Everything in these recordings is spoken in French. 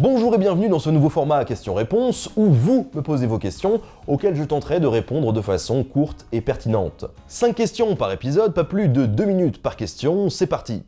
Bonjour et bienvenue dans ce nouveau format questions-réponses où vous me posez vos questions auxquelles je tenterai de répondre de façon courte et pertinente. 5 questions par épisode, pas plus de 2 minutes par question, c'est parti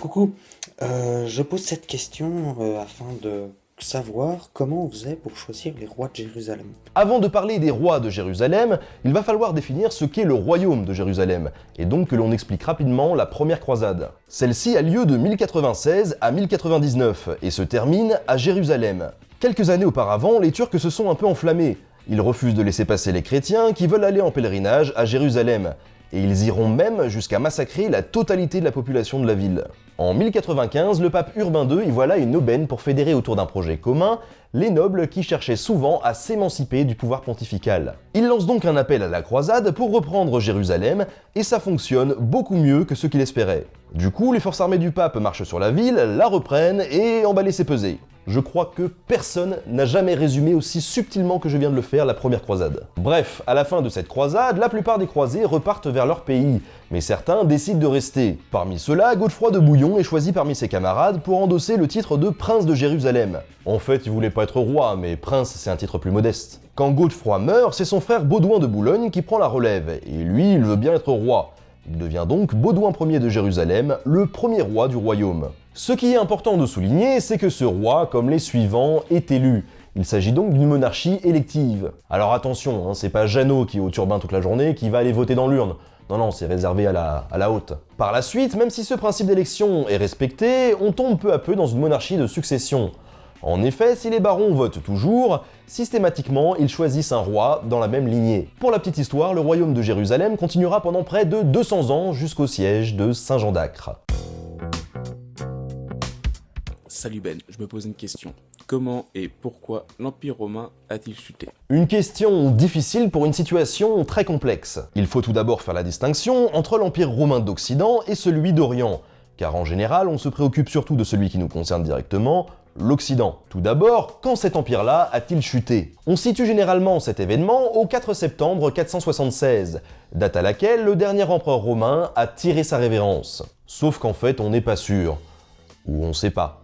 Coucou, euh, je pose cette question euh, afin de savoir comment on faisait pour choisir les rois de Jérusalem. Avant de parler des rois de Jérusalem, il va falloir définir ce qu'est le royaume de Jérusalem, et donc que l'on explique rapidement la première croisade. Celle-ci a lieu de 1096 à 1099 et se termine à Jérusalem. Quelques années auparavant, les Turcs se sont un peu enflammés. Ils refusent de laisser passer les chrétiens qui veulent aller en pèlerinage à Jérusalem, et ils iront même jusqu'à massacrer la totalité de la population de la ville. En 1095, le pape Urbain II y voilà une aubaine pour fédérer autour d'un projet commun les nobles qui cherchaient souvent à s'émanciper du pouvoir pontifical. Il lance donc un appel à la croisade pour reprendre Jérusalem, et ça fonctionne beaucoup mieux que ce qu'il espérait. Du coup, les forces armées du pape marchent sur la ville, la reprennent et emballent ses pesées. Je crois que personne n'a jamais résumé aussi subtilement que je viens de le faire la première croisade. Bref, à la fin de cette croisade, la plupart des croisés repartent vers leur pays, mais certains décident de rester. Parmi ceux-là, Godefroy de Bouillon est choisi parmi ses camarades pour endosser le titre de prince de Jérusalem. En fait, il voulait pas être roi, mais prince c'est un titre plus modeste. Quand Godefroy meurt, c'est son frère Baudouin de Boulogne qui prend la relève, et lui, il veut bien être roi. Il devient donc Baudouin Ier de Jérusalem, le premier roi du royaume. Ce qui est important de souligner, c'est que ce roi, comme les suivants, est élu. Il s'agit donc d'une monarchie élective. Alors attention, hein, c'est pas Jeannot qui est au turbin toute la journée qui va aller voter dans l'urne. Non, non, c'est réservé à la, à la haute. Par la suite, même si ce principe d'élection est respecté, on tombe peu à peu dans une monarchie de succession. En effet, si les barons votent toujours, systématiquement, ils choisissent un roi dans la même lignée. Pour la petite histoire, le royaume de Jérusalem continuera pendant près de 200 ans jusqu'au siège de Saint-Jean d'Acre. Salut Ben, je me pose une question. Comment et pourquoi l'Empire romain a-t-il chuté? Une question difficile pour une situation très complexe. Il faut tout d'abord faire la distinction entre l'Empire romain d'Occident et celui d'Orient, car en général on se préoccupe surtout de celui qui nous concerne directement, l'Occident. Tout d'abord, quand cet empire-là a-t-il chuté? On situe généralement cet événement au 4 septembre 476, date à laquelle le dernier empereur romain a tiré sa révérence. Sauf qu'en fait on n'est pas sûr, ou on sait pas.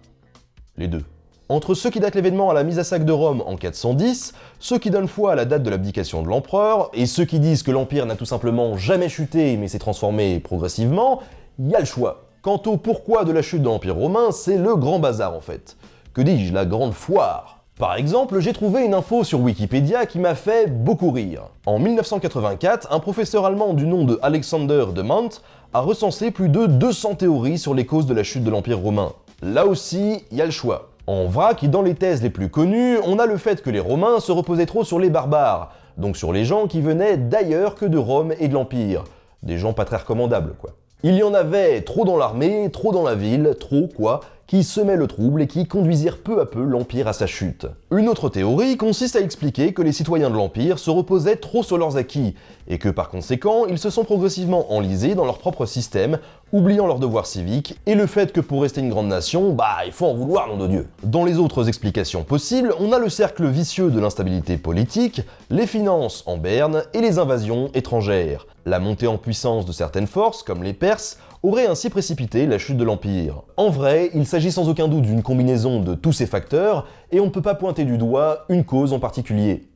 Les deux. Entre ceux qui datent l'événement à la mise à sac de Rome en 410, ceux qui donnent foi à la date de l'abdication de l'empereur, et ceux qui disent que l'Empire n'a tout simplement jamais chuté mais s'est transformé progressivement, il y a le choix. Quant au pourquoi de la chute de l'Empire romain, c'est le grand bazar en fait. Que dis-je, la grande foire? Par exemple, j'ai trouvé une info sur Wikipédia qui m'a fait beaucoup rire. En 1984, un professeur allemand du nom de Alexander de Mant a recensé plus de 200 théories sur les causes de la chute de l'Empire romain. Là aussi, il y a le choix. En vrac, dans les thèses les plus connues, on a le fait que les Romains se reposaient trop sur les barbares, donc sur les gens qui venaient d'ailleurs que de Rome et de l'Empire. Des gens pas très recommandables, quoi. Il y en avait trop dans l'armée, trop dans la ville, trop quoi, qui semaient le trouble et qui conduisirent peu à peu l'Empire à sa chute. Une autre théorie consiste à expliquer que les citoyens de l'Empire se reposaient trop sur leurs acquis, et que par conséquent, ils se sont progressivement enlisés dans leur propre système, oubliant leurs devoirs civiques, et le fait que pour rester une grande nation, bah il faut en vouloir, nom de Dieu. Dans les autres explications possibles, on a le cercle vicieux de l'instabilité politique, les finances en berne et les invasions étrangères. La montée en puissance de certaines forces, comme les Perses, aurait ainsi précipité la chute de l'Empire. En vrai, il s'agit sans aucun doute d'une combinaison de tous ces facteurs, et on ne peut pas pointer du doigt une cause en particulier.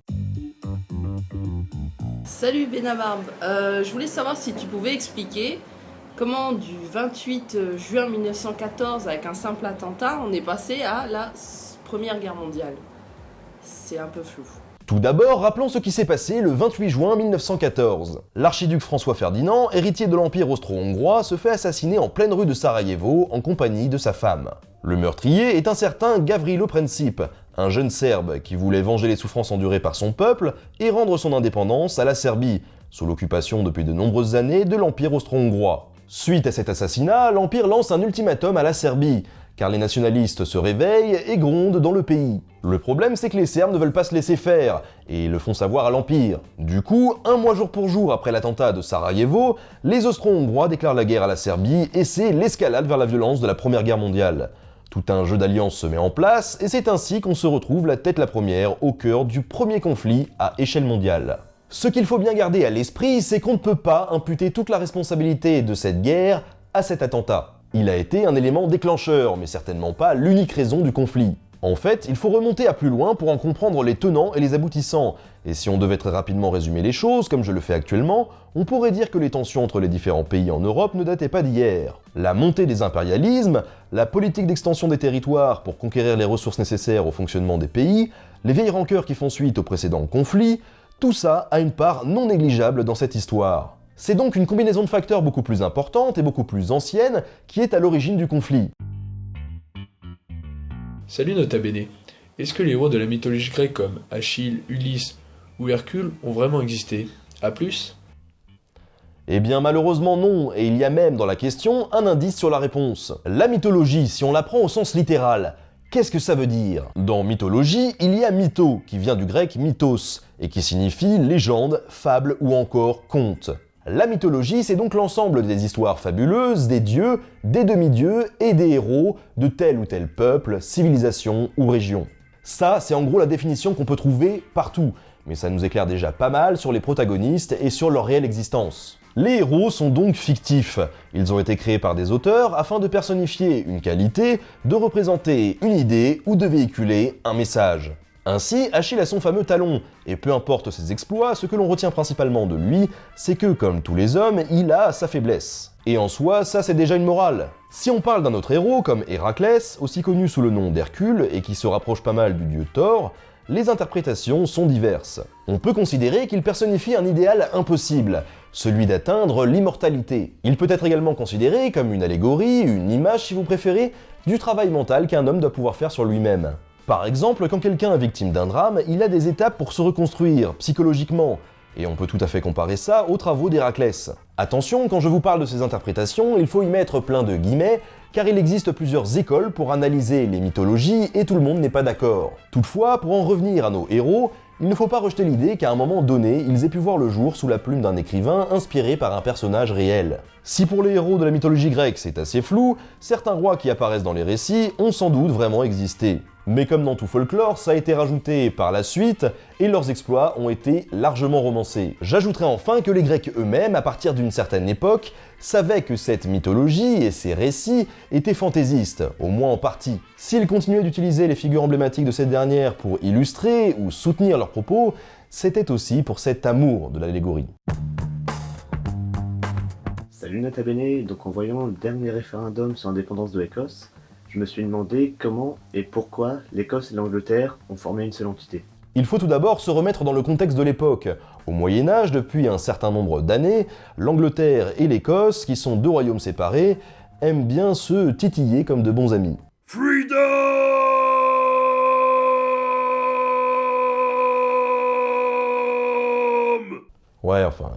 Salut Benabarbe, euh, je voulais savoir si tu pouvais expliquer comment du 28 juin 1914 avec un simple attentat on est passé à la Première Guerre mondiale. C'est un peu flou. Tout d'abord, rappelons ce qui s'est passé le 28 juin 1914. L'archiduc François Ferdinand, héritier de l'Empire austro-hongrois, se fait assassiner en pleine rue de Sarajevo en compagnie de sa femme. Le meurtrier est un certain Gavrilo Princip, un jeune Serbe qui voulait venger les souffrances endurées par son peuple et rendre son indépendance à la Serbie, sous l'occupation depuis de nombreuses années de l'Empire austro-hongrois. Suite à cet assassinat, l'Empire lance un ultimatum à la Serbie, car les nationalistes se réveillent et grondent dans le pays. Le problème, c'est que les Serbes ne veulent pas se laisser faire, et le font savoir à l'Empire. Du coup, un mois jour pour jour après l'attentat de Sarajevo, les Austro-Hongrois déclarent la guerre à la Serbie, et c'est l'escalade vers la violence de la Première Guerre mondiale. Tout un jeu d'alliance se met en place, et c'est ainsi qu'on se retrouve la tête la première au cœur du premier conflit à échelle mondiale. Ce qu'il faut bien garder à l'esprit, c'est qu'on ne peut pas imputer toute la responsabilité de cette guerre à cet attentat. Il a été un élément déclencheur, mais certainement pas l'unique raison du conflit. En fait, il faut remonter à plus loin pour en comprendre les tenants et les aboutissants, et si on devait très rapidement résumer les choses, comme je le fais actuellement, on pourrait dire que les tensions entre les différents pays en Europe ne dataient pas d'hier. La montée des impérialismes, la politique d'extension des territoires pour conquérir les ressources nécessaires au fonctionnement des pays, les vieilles rancœurs qui font suite aux précédents conflits, tout ça a une part non négligeable dans cette histoire. C'est donc une combinaison de facteurs beaucoup plus importante et beaucoup plus ancienne qui est à l'origine du conflit. Salut Nota Bene. Est-ce que les héros de la mythologie grecque comme Achille, Ulysse ou Hercule ont vraiment existé? A plus? Eh bien malheureusement non, et il y a même dans la question un indice sur la réponse. La mythologie, si on la prend au sens littéral, qu'est-ce que ça veut dire? Dans mythologie, il y a mytho, qui vient du grec mythos, et qui signifie légende, fable ou encore conte. La mythologie, c'est donc l'ensemble des histoires fabuleuses, des dieux, des demi-dieux et des héros de tel ou tel peuple, civilisation ou région. Ça, c'est en gros la définition qu'on peut trouver partout, mais ça nous éclaire déjà pas mal sur les protagonistes et sur leur réelle existence. Les héros sont donc fictifs. Ils ont été créés par des auteurs afin de personnifier une qualité, de représenter une idée ou de véhiculer un message. Ainsi, Achille a son fameux talon, et peu importe ses exploits, ce que l'on retient principalement de lui, c'est que, comme tous les hommes, il a sa faiblesse. Et en soi, ça c'est déjà une morale. Si on parle d'un autre héros, comme Héraclès, aussi connu sous le nom d'Hercule, et qui se rapproche pas mal du dieu Thor, les interprétations sont diverses. On peut considérer qu'il personnifie un idéal impossible, celui d'atteindre l'immortalité. Il peut être également considéré comme une allégorie, une image si vous préférez, du travail mental qu'un homme doit pouvoir faire sur lui-même. Par exemple, quand quelqu'un est victime d'un drame, il a des étapes pour se reconstruire, psychologiquement, et on peut tout à fait comparer ça aux travaux d'Héraclès. Attention, quand je vous parle de ces interprétations, il faut y mettre plein de guillemets, car il existe plusieurs écoles pour analyser les mythologies et tout le monde n'est pas d'accord. Toutefois, pour en revenir à nos héros, il ne faut pas rejeter l'idée qu'à un moment donné, ils aient pu voir le jour sous la plume d'un écrivain inspiré par un personnage réel. Si pour les héros de la mythologie grecque c'est assez flou, certains rois qui apparaissent dans les récits ont sans doute vraiment existé. Mais comme dans tout folklore, ça a été rajouté par la suite, et leurs exploits ont été largement romancés. J'ajouterai enfin que les Grecs eux-mêmes, à partir d'une certaine époque, savaient que cette mythologie et ces récits étaient fantaisistes, au moins en partie. S'ils continuaient d'utiliser les figures emblématiques de cette dernière pour illustrer ou soutenir leurs propos, c'était aussi pour cet amour de l'allégorie. Salut Nota Bene, donc en voyant le dernier référendum sur l'indépendance de l'Écosse, je me suis demandé comment et pourquoi l'Écosse et l'Angleterre ont formé une seule entité. Il faut tout d'abord se remettre dans le contexte de l'époque. Au Moyen Âge, depuis un certain nombre d'années, l'Angleterre et l'Écosse, qui sont deux royaumes séparés, aiment bien se titiller comme de bons amis. Freedom Ouais, enfin,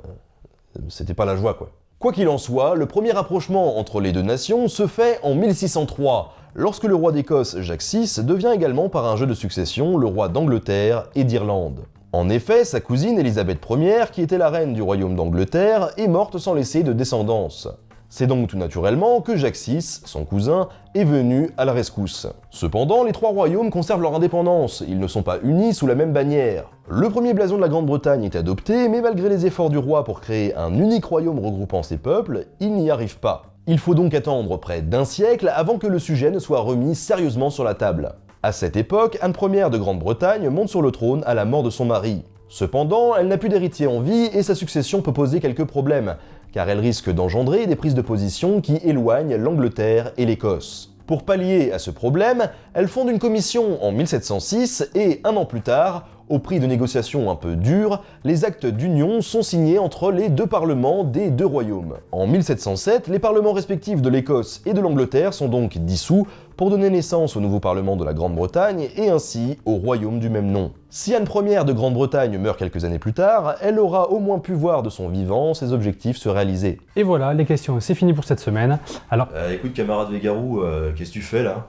euh, c'était pas la joie quoi. Quoi qu'il en soit, le premier rapprochement entre les deux nations se fait en 1603, lorsque le roi d'Écosse Jacques VI devient également par un jeu de succession le roi d'Angleterre et d'Irlande. En effet, sa cousine Élisabeth Ier, qui était la reine du royaume d'Angleterre, est morte sans laisser de descendance. C'est donc tout naturellement que Jacques VI, son cousin, est venu à la rescousse. Cependant, les trois royaumes conservent leur indépendance, ils ne sont pas unis sous la même bannière. Le premier blason de la Grande-Bretagne est adopté, mais malgré les efforts du roi pour créer un unique royaume regroupant ses peuples, il n'y arrive pas. Il faut donc attendre près d'un siècle avant que le sujet ne soit remis sérieusement sur la table. À cette époque, Anne Ier de Grande-Bretagne monte sur le trône à la mort de son mari. Cependant, elle n'a plus d'héritier en vie et sa succession peut poser quelques problèmes, car elle risque d'engendrer des prises de position qui éloignent l'Angleterre et l'Écosse. Pour pallier à ce problème, elle fonde une commission en 1706 et, un an plus tard, au prix de négociations un peu dures, les actes d'union sont signés entre les deux parlements des deux royaumes. En 1707, les parlements respectifs de l'Écosse et de l'Angleterre sont donc dissous pour donner naissance au nouveau parlement de la Grande-Bretagne et ainsi au royaume du même nom. Si Anne Ier de Grande-Bretagne meurt quelques années plus tard, elle aura au moins pu voir de son vivant ses objectifs se réaliser. Et voilà, les questions, c'est fini pour cette semaine. Alors, Euh, écoute, camarade Végarou, euh, qu'est-ce que tu fais là?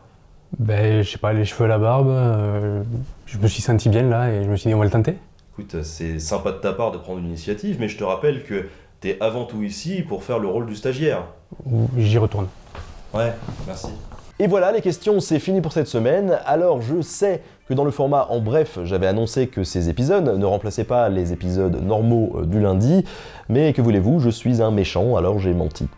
Ben, je sais pas, les cheveux, la barbe, euh, je me suis senti bien là et je me suis dit, on va le tenter. Écoute, c'est sympa de ta part de prendre une initiative, mais je te rappelle que t'es avant tout ici pour faire le rôle du stagiaire. Ou J'y retourne. Ouais, merci. Et voilà, les questions, c'est fini pour cette semaine. Alors, je sais que dans le format en bref, j'avais annoncé que ces épisodes ne remplaçaient pas les épisodes normaux euh, du lundi, mais que voulez-vous, je suis un méchant, alors j'ai menti.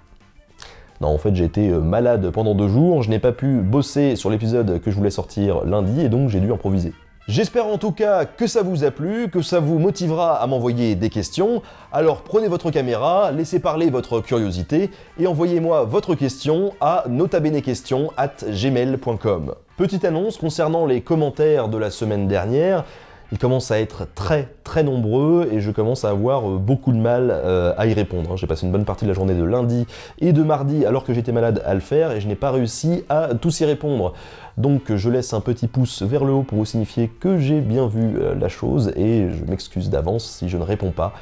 Non, en fait, j'ai été euh, malade pendant deux jours, je n'ai pas pu bosser sur l'épisode que je voulais sortir lundi, et donc j'ai dû improviser. J'espère en tout cas que ça vous a plu, que ça vous motivera à m'envoyer des questions. Alors prenez votre caméra, laissez parler votre curiosité et envoyez-moi votre question à notabenequestion@gmail.com. Petite annonce concernant les commentaires de la semaine dernière. Ils commencent à être très très nombreux et je commence à avoir euh, beaucoup de mal euh, à y répondre. J'ai passé une bonne partie de la journée de lundi et de mardi alors que j'étais malade à le faire et je n'ai pas réussi à tous y répondre. Donc je laisse un petit pouce vers le haut pour vous signifier que j'ai bien vu euh, la chose et je m'excuse d'avance si je ne réponds pas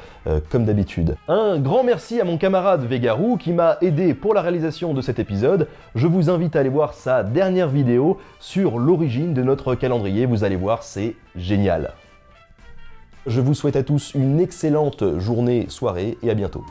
comme d'habitude. Un grand merci à mon camarade Vegarou qui m'a aidé pour la réalisation de cet épisode. Je vous invite à aller voir sa dernière vidéo sur l'origine de notre calendrier. Vous allez voir, c'est génial. Je vous souhaite à tous une excellente journée, soirée et à bientôt.